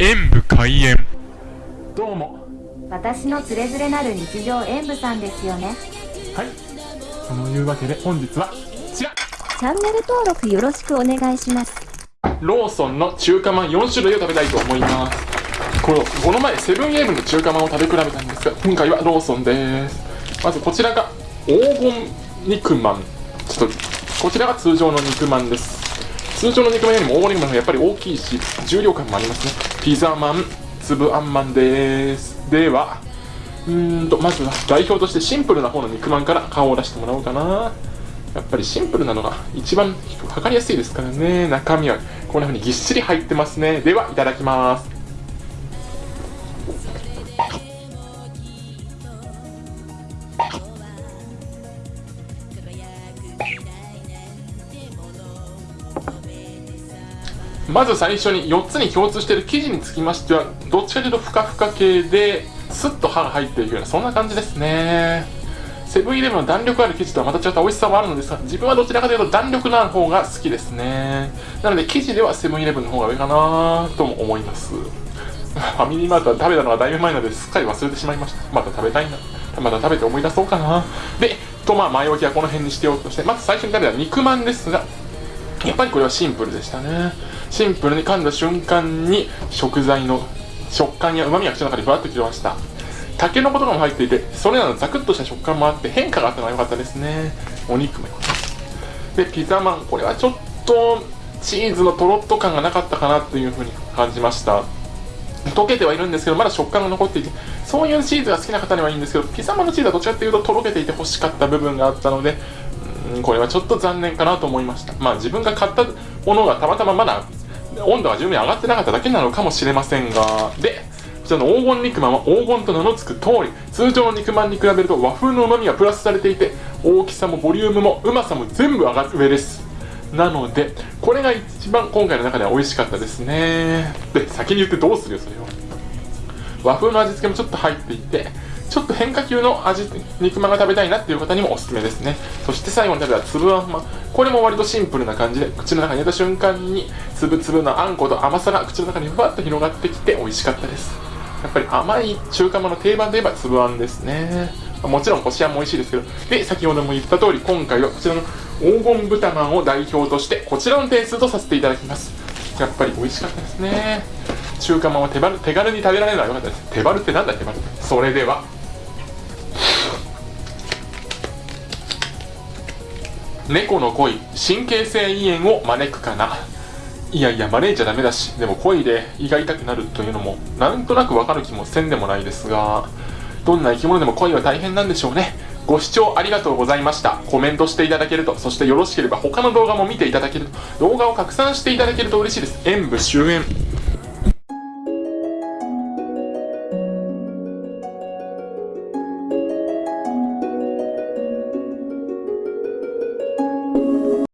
演武開演。どうも。私のつれづれなる日常演舞さんですよね。はい。そのいうわけで本日はこちら。チャンネル登録よろしくお願いします。ローソンの中華まん4種類を食べたいと思います。これこの前セブンイレブンの中華まんを食べ比べたんですが今回はローソンです。まずこちらが黄金肉まん。ちょっとこちらが通常の肉まんです通常の肉まんよりも黄金肉まんがやっぱり大きいし重量感もありますね。ピザまん粒あんまんです。ではうーんとまずは代表としてシンプルな方の肉まんから顔を出してもらおうかな。やっぱりシンプルなのが一番測りやすいですからね。中身はこんな風にぎっしり入ってますね。ではいただきます。まず最初に4つに共通している生地につきましてはどっちかというとふかふか系でスッと歯が入っていくようなそんな感じですね。セブンイレブンの弾力ある生地とはまた違った美味しさもあるのですが自分はどちらかというと弾力のある方が好きですね。なので生地ではセブンイレブンの方が上かなとも思います。ファミリーマートは食べたのがだいぶ前なのですっかり忘れてしまいました。また食べたいな。また食べて思い出そうかな。でとまあ前置きはこの辺にしておくとしてまず最初に食べた肉まんですがやっぱりこれはシンプルでしたね。シンプルに噛んだ瞬間に食材の食感や旨味が口の中にふわっときました。タケノコとかも入っていてそれらのザクッとした食感もあって変化があったのが良かったですね。お肉も良かったでピザマンこれはちょっとチーズのとろっと感がなかったかなというふうに感じました。溶けてはいるんですけどまだ食感が残っていてそういうチーズが好きな方にはいいんですけどピザマンのチーズはどちらかというととろけていて欲しかった部分があったのでうんこれはちょっと残念かなと思いました。まあ自分が買ったものがたまたままだ温度が十分に上がってなかっただけなのかもしれませんが。でこちらの黄金肉まんは黄金と名の付く通り通常の肉まんに比べると和風の旨味がプラスされていて大きさもボリュームもうまさも全部上がる上です。なのでこれが一番今回の中では美味しかったですね。で先に言ってどうするよそれを。和風の味付けもちょっと入っていてちょっと変化球の味肉まんが食べたいなっていう方にもおすすめですね。そして最後に食べた粒あんまこれも割とシンプルな感じで口の中に入れた瞬間に粒々のあんこと甘さが口の中にふわっと広がってきて美味しかったです。やっぱり甘い中華まんの定番といえば粒あんですね。もちろんこしあんも美味しいですけどで先ほども言った通り今回はこちらの黄金豚まんを代表としてこちらの点数とさせていただきます。やっぱり美味しかったですね。中華まんは手軽に食べられるのは良かったです。手軽ってなんだ手軽って。それでは猫の恋神経性胃炎を招くかな。いやいや招いちゃダメだしでも恋で胃が痛くなるというのもなんとなくわかる気もせんでもないですがどんな生き物でも恋は大変なんでしょうね。ご視聴ありがとうございました。コメントしていただけるとそしてよろしければ他の動画も見ていただけると動画を拡散していただけると嬉しいです。演武終演